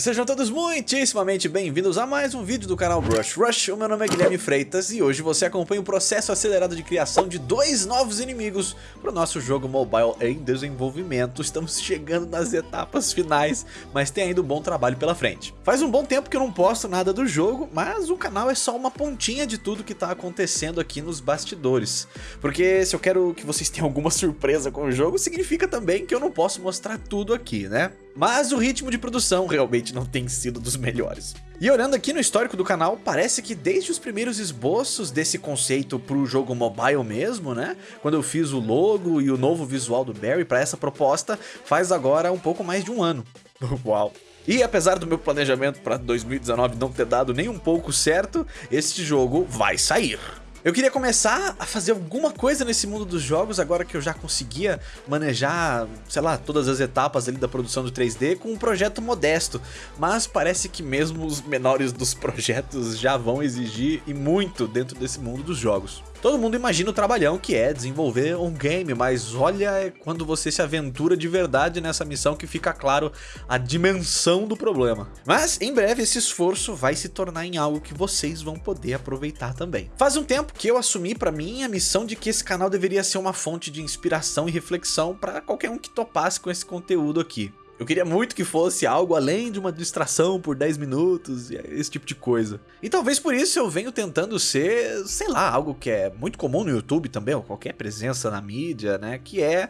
Sejam todos muitíssimamente bem-vindos a mais um vídeo do canal Brush Rush. O meu nome é Guilherme Freitas e hoje você acompanha o processo acelerado de criação de dois novos inimigos para o nosso jogo mobile em desenvolvimento. Estamos chegando nas etapas finais, mas tem ainda um bom trabalho pela frente. Faz um bom tempo que eu não posto nada do jogo, mas o canal é só uma pontinha de tudo que está acontecendo aqui nos bastidores. Porque se eu quero que vocês tenham alguma surpresa com o jogo, significa também que eu não posso mostrar tudo aqui, né? Mas o ritmo de produção realmente não tem sido dos melhores. E olhando aqui no histórico do canal, parece que desde os primeiros esboços desse conceito para o jogo mobile mesmo, né? Quando eu fiz o logo e o novo visual do Barry para essa proposta, faz agora um pouco mais de um ano. Uau! E apesar do meu planejamento para 2019 não ter dado nem um pouco certo, este jogo vai sair. Eu queria começar a fazer alguma coisa nesse mundo dos jogos agora que eu já conseguia manejar, sei lá, todas as etapas ali da produção do 3D com um projeto modesto, mas parece que mesmo os menores dos projetos já vão exigir e muito dentro desse mundo dos jogos. Todo mundo imagina o trabalhão que é desenvolver um game, mas olha quando você se aventura de verdade nessa missão que fica claro a dimensão do problema. Mas em breve esse esforço vai se tornar em algo que vocês vão poder aproveitar também. Faz um tempo que eu assumi para mim a missão de que esse canal deveria ser uma fonte de inspiração e reflexão para qualquer um que topasse com esse conteúdo aqui. Eu queria muito que fosse algo além de uma distração por 10 minutos, esse tipo de coisa. E talvez por isso eu venho tentando ser, sei lá, algo que é muito comum no YouTube também, ou qualquer presença na mídia, né? Que é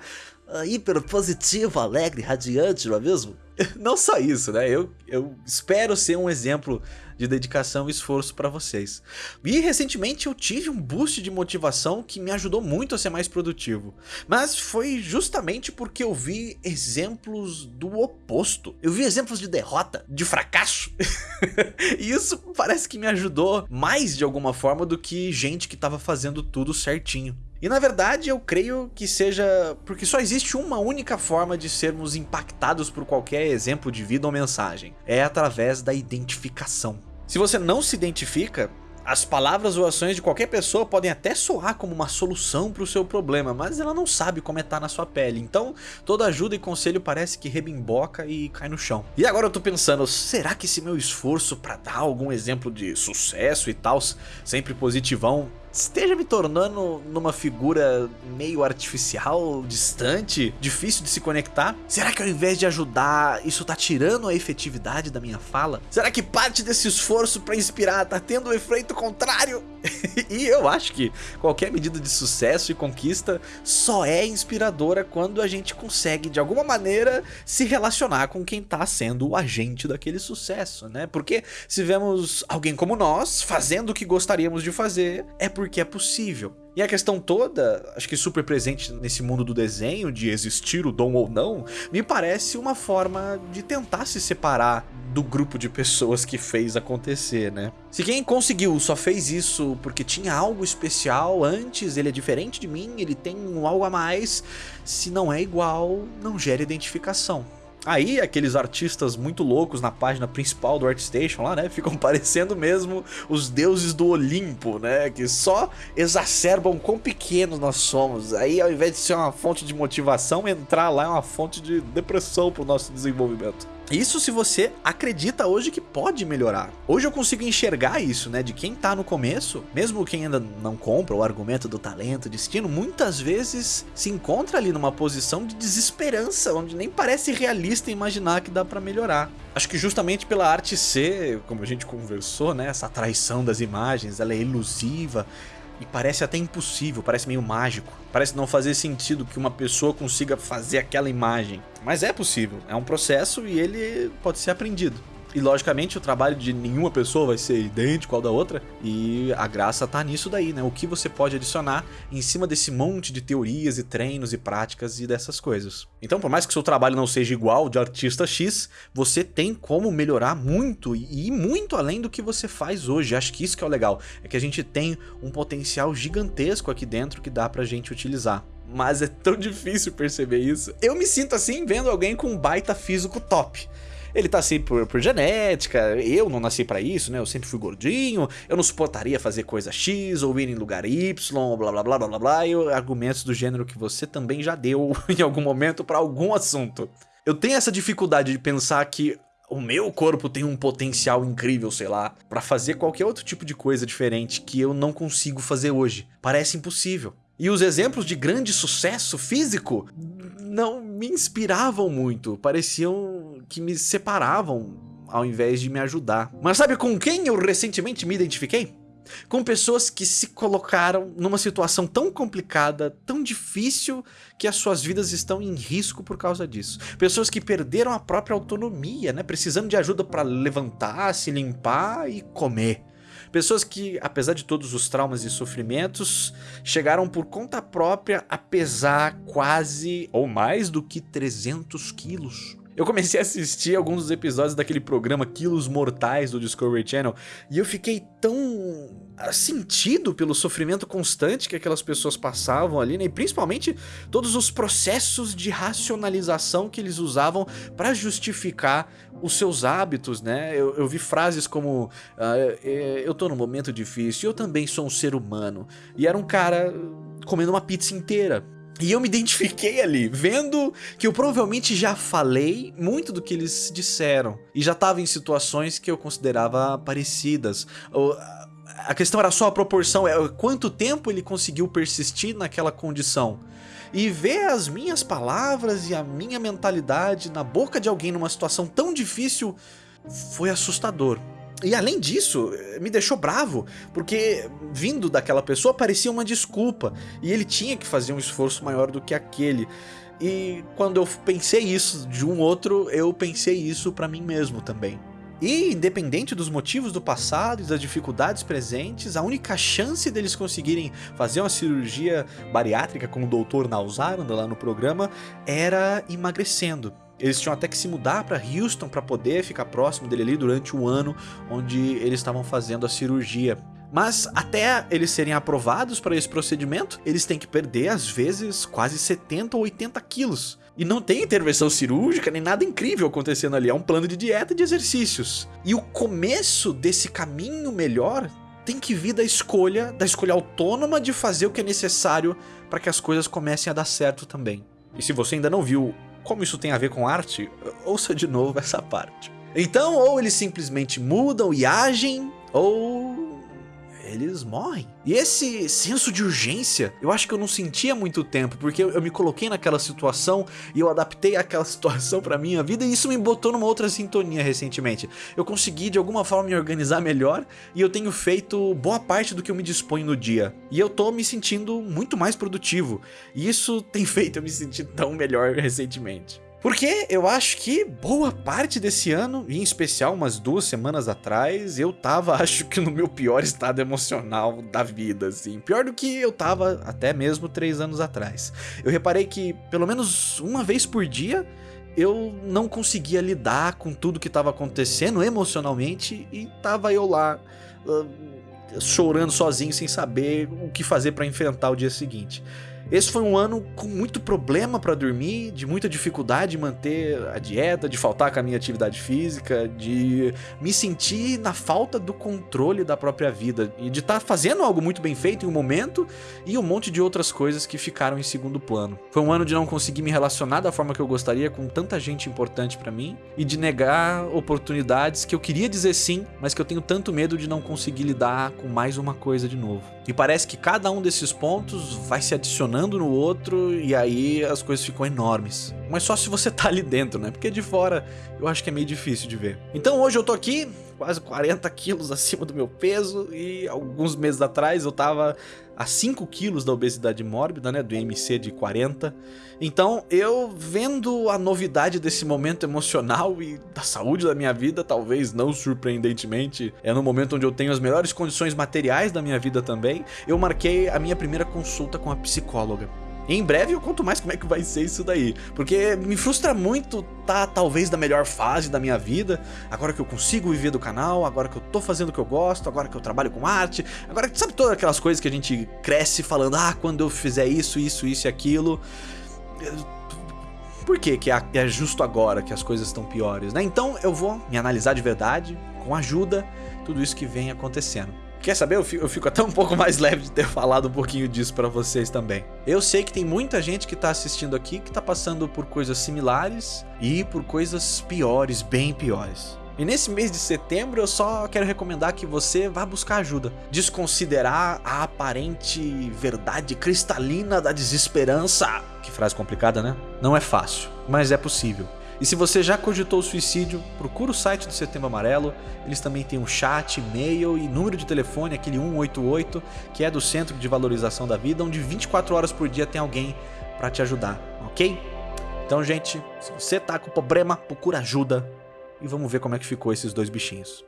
hiper positivo, alegre, radiante, não é mesmo? Não só isso, né? Eu, eu espero ser um exemplo de dedicação e esforço para vocês. E recentemente eu tive um boost de motivação que me ajudou muito a ser mais produtivo. Mas foi justamente porque eu vi exemplos do oposto. Eu vi exemplos de derrota, de fracasso. e isso parece que me ajudou mais de alguma forma do que gente que estava fazendo tudo certinho. E na verdade eu creio que seja porque só existe uma única forma de sermos impactados por qualquer exemplo de vida ou mensagem. É através da identificação. Se você não se identifica, as palavras ou ações de qualquer pessoa podem até soar como uma solução para o seu problema, mas ela não sabe como é estar tá na sua pele. Então, toda ajuda e conselho parece que rebimboca e cai no chão. E agora eu tô pensando, será que esse meu esforço para dar algum exemplo de sucesso e tal, sempre positivão, esteja me tornando numa figura meio artificial, distante, difícil de se conectar? Será que ao invés de ajudar, isso tá tirando a efetividade da minha fala? Será que parte desse esforço para inspirar tá tendo o um efeito contrário? e eu acho que qualquer medida de sucesso e conquista só é inspiradora quando a gente consegue de alguma maneira se relacionar com quem tá sendo o agente daquele sucesso, né? Porque se vemos alguém como nós fazendo o que gostaríamos de fazer, é porque é possível. E a questão toda, acho que super presente nesse mundo do desenho, de existir o dom ou não, me parece uma forma de tentar se separar do grupo de pessoas que fez acontecer, né? Se quem conseguiu só fez isso porque tinha algo especial antes, ele é diferente de mim, ele tem um algo a mais, se não é igual, não gera identificação. Aí aqueles artistas muito loucos na página principal do ArtStation lá, né, ficam parecendo mesmo os deuses do Olimpo, né, que só exacerbam quão pequenos nós somos. Aí ao invés de ser uma fonte de motivação, entrar lá é uma fonte de depressão para o nosso desenvolvimento. Isso se você acredita hoje que pode melhorar. Hoje eu consigo enxergar isso, né? De quem tá no começo, mesmo quem ainda não compra o argumento do talento, destino, muitas vezes se encontra ali numa posição de desesperança, onde nem parece realista imaginar que dá para melhorar. Acho que justamente pela arte ser, como a gente conversou, né? Essa traição das imagens, ela é elusiva, e parece até impossível, parece meio mágico. Parece não fazer sentido que uma pessoa consiga fazer aquela imagem. Mas é possível, é um processo e ele pode ser aprendido. E logicamente o trabalho de nenhuma pessoa vai ser idêntico ao da outra, e a graça tá nisso daí, né? O que você pode adicionar em cima desse monte de teorias e treinos e práticas e dessas coisas. Então, por mais que seu trabalho não seja igual de artista X, você tem como melhorar muito e ir muito além do que você faz hoje. Acho que isso que é o legal, é que a gente tem um potencial gigantesco aqui dentro que dá pra gente utilizar mas é tão difícil perceber isso. Eu me sinto assim vendo alguém com um baita físico top. Ele tá assim por, por genética, eu não nasci para isso, né? Eu sempre fui gordinho, eu não suportaria fazer coisa X ou ir em lugar Y, blá blá blá blá blá blá, e argumentos do gênero que você também já deu em algum momento para algum assunto. Eu tenho essa dificuldade de pensar que o meu corpo tem um potencial incrível, sei lá, para fazer qualquer outro tipo de coisa diferente que eu não consigo fazer hoje. Parece impossível. E os exemplos de grande sucesso físico não me inspiravam muito, pareciam que me separavam ao invés de me ajudar. Mas sabe com quem eu recentemente me identifiquei? com pessoas que se colocaram numa situação tão complicada, tão difícil, que as suas vidas estão em risco por causa disso. Pessoas que perderam a própria autonomia, né? precisando de ajuda para levantar, se limpar e comer. Pessoas que, apesar de todos os traumas e sofrimentos, chegaram por conta própria a pesar quase ou mais do que 300 quilos. Eu comecei a assistir alguns dos episódios daquele programa Quilos Mortais do Discovery Channel e eu fiquei tão ah, sentido pelo sofrimento constante que aquelas pessoas passavam ali, né? E principalmente todos os processos de racionalização que eles usavam para justificar os seus hábitos, né? Eu, eu vi frases como ah, eu tô num momento difícil, eu também sou um ser humano. E era um cara comendo uma pizza inteira. E eu me identifiquei ali, vendo que eu provavelmente já falei muito do que eles disseram. E já estava em situações que eu considerava parecidas. A questão era só a proporção, é quanto tempo ele conseguiu persistir naquela condição. E ver as minhas palavras e a minha mentalidade na boca de alguém numa situação tão difícil foi assustador. E além disso, me deixou bravo, porque vindo daquela pessoa parecia uma desculpa, e ele tinha que fazer um esforço maior do que aquele. E quando eu pensei isso de um outro, eu pensei isso para mim mesmo também. E, independente dos motivos do passado e das dificuldades presentes, a única chance deles conseguirem fazer uma cirurgia bariátrica com o Dr. Nausaranda lá no programa era emagrecendo. Eles tinham até que se mudar para Houston para poder ficar próximo dele ali durante o ano onde eles estavam fazendo a cirurgia. Mas até eles serem aprovados para esse procedimento, eles têm que perder às vezes quase 70 ou 80 quilos. E não tem intervenção cirúrgica nem nada incrível acontecendo ali, é um plano de dieta e de exercícios. E o começo desse caminho melhor tem que vir da escolha, da escolha autônoma de fazer o que é necessário para que as coisas comecem a dar certo também. E se você ainda não viu como isso tem a ver com arte, ouça de novo essa parte. Então, ou eles simplesmente mudam e agem, ou eles morrem. E esse senso de urgência, eu acho que eu não sentia muito tempo, porque eu, me coloquei naquela situação e eu adaptei aquela situação pra minha vida e isso me botou numa outra sintonia recentemente. Eu consegui de alguma forma me organizar melhor e eu tenho feito boa parte do que eu me disponho no dia. E eu tô me sentindo muito mais produtivo. E isso tem feito eu me sentir tão melhor recentemente. Porque eu acho que boa parte desse ano, em especial umas duas semanas atrás, eu tava, acho que no meu pior estado emocional da vida, assim. Pior do que eu tava até mesmo três anos atrás. Eu reparei que pelo menos uma vez por dia eu não conseguia lidar com tudo que estava acontecendo emocionalmente e tava eu lá uh, chorando sozinho sem saber o que fazer para enfrentar o dia seguinte. Esse foi um ano com muito problema para dormir, de muita dificuldade de manter a dieta, de faltar com a minha atividade física, de me sentir na falta do controle da própria vida e de estar tá fazendo algo muito bem feito em um momento e um monte de outras coisas que ficaram em segundo plano. Foi um ano de não conseguir me relacionar da forma que eu gostaria com tanta gente importante para mim e de negar oportunidades que eu queria dizer sim, mas que eu tenho tanto medo de não conseguir lidar com mais uma coisa de novo. E parece que cada um desses pontos vai se adicionando no outro e aí as coisas ficam enormes. Mas só se você tá ali dentro, né? Porque de fora eu acho que é meio difícil de ver. Então hoje eu tô aqui, quase 40 quilos acima do meu peso e alguns meses atrás eu tava a 5 quilos da obesidade mórbida, né? Do IMC de 40. Então eu vendo a novidade desse momento emocional e da saúde da minha vida, talvez não surpreendentemente, é no momento onde eu tenho as melhores condições materiais da minha vida também, eu marquei a minha primeira consulta com a psicóloga. Em breve eu conto mais como é que vai ser isso daí. Porque me frustra muito tá talvez da melhor fase da minha vida, agora que eu consigo viver do canal, agora que eu tô fazendo o que eu gosto, agora que eu trabalho com arte, agora que sabe todas aquelas coisas que a gente cresce falando, ah, quando eu fizer isso, isso, isso e aquilo. Por que que é justo agora que as coisas estão piores, né? Então eu vou me analisar de verdade, com ajuda, tudo isso que vem acontecendo. Quer saber? Eu fico, até um pouco mais leve de ter falado um pouquinho disso pra vocês também. Eu sei que tem muita gente que tá assistindo aqui que tá passando por coisas similares e por coisas piores, bem piores. E nesse mês de setembro eu só quero recomendar que você vá buscar ajuda. Desconsiderar a aparente verdade cristalina da desesperança. Que frase complicada, né? Não é fácil, mas é possível. E se você já cogitou o suicídio, procura o site do Setembro Amarelo. Eles também têm um chat, e-mail e número de telefone, aquele 188, que é do Centro de Valorização da Vida, onde 24 horas por dia tem alguém para te ajudar, ok? Então, gente, se você tá com problema, procura ajuda e vamos ver como é que ficou esses dois bichinhos.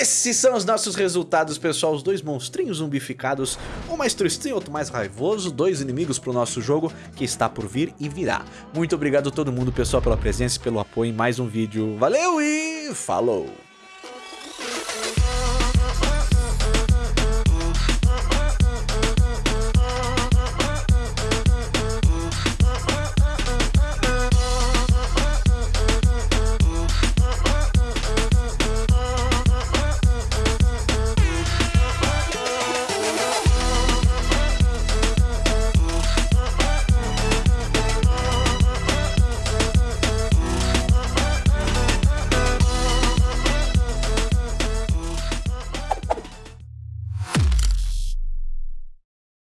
Esses são os nossos resultados, pessoal. Os dois monstrinhos zumbificados, um mais tristinho, outro mais raivoso, dois inimigos pro nosso jogo que está por vir e virá. Muito obrigado a todo mundo, pessoal, pela presença e pelo apoio em mais um vídeo. Valeu e falou!